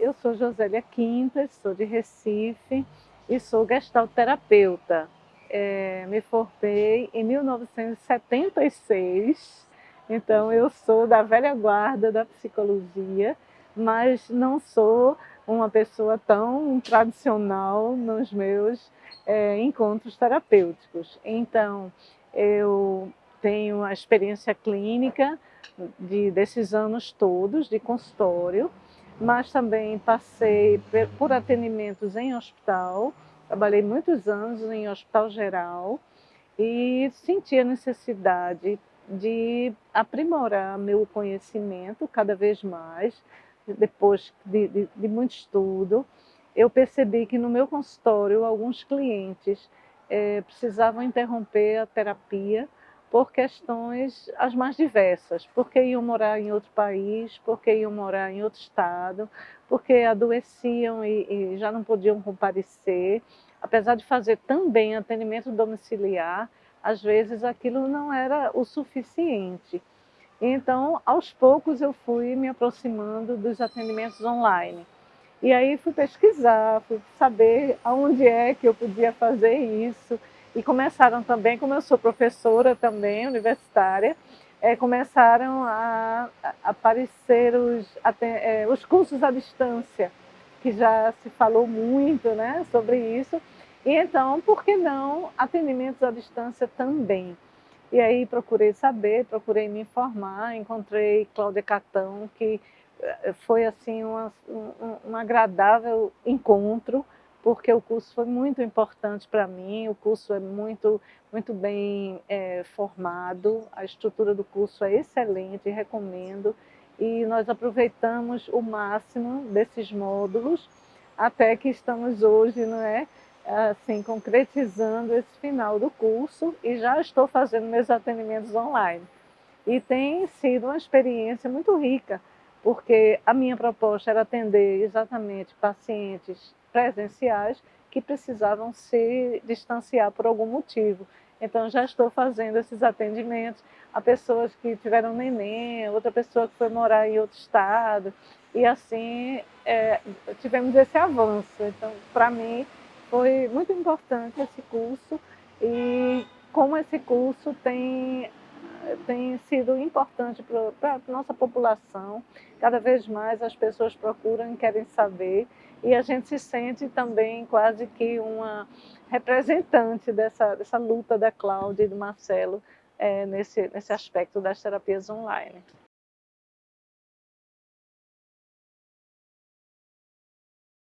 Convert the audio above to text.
Eu sou Josélia Quintas, sou de Recife e sou gestalterapeuta. É, me formei em 1976, então eu sou da velha guarda da psicologia, mas não sou uma pessoa tão tradicional nos meus é, encontros terapêuticos. Então, eu tenho a experiência clínica de, desses anos todos de consultório, mas também passei por atendimentos em hospital, trabalhei muitos anos em hospital geral e senti a necessidade de aprimorar meu conhecimento cada vez mais, depois de, de, de muito estudo, eu percebi que no meu consultório alguns clientes eh, precisavam interromper a terapia por questões as mais diversas, porque iam morar em outro país, porque iam morar em outro estado, porque adoeciam e, e já não podiam comparecer. Apesar de fazer também atendimento domiciliar, às vezes aquilo não era o suficiente. Então, aos poucos eu fui me aproximando dos atendimentos online. E aí fui pesquisar, fui saber aonde é que eu podia fazer isso, e começaram também, como eu sou professora também, universitária, é, começaram a, a aparecer os, é, os cursos à distância, que já se falou muito né, sobre isso. E então, por que não atendimentos à distância também? E aí procurei saber, procurei me informar, encontrei Cláudia Catão, que eh, foi assim uma, um, um agradável encontro, porque o curso foi muito importante para mim, o curso é muito, muito bem é, formado, a estrutura do curso é excelente, recomendo, e nós aproveitamos o máximo desses módulos, até que estamos hoje, não é, assim, concretizando esse final do curso e já estou fazendo meus atendimentos online. E tem sido uma experiência muito rica, porque a minha proposta era atender exatamente pacientes presenciais que precisavam se distanciar por algum motivo. Então já estou fazendo esses atendimentos a pessoas que tiveram neném, outra pessoa que foi morar em outro estado, e assim é, tivemos esse avanço. Então, para mim, foi muito importante esse curso e como esse curso tem tem sido importante para a nossa população. Cada vez mais as pessoas procuram e querem saber e a gente se sente também quase que uma representante dessa, dessa luta da Cláudia e do Marcelo é, nesse, nesse aspecto das terapias online.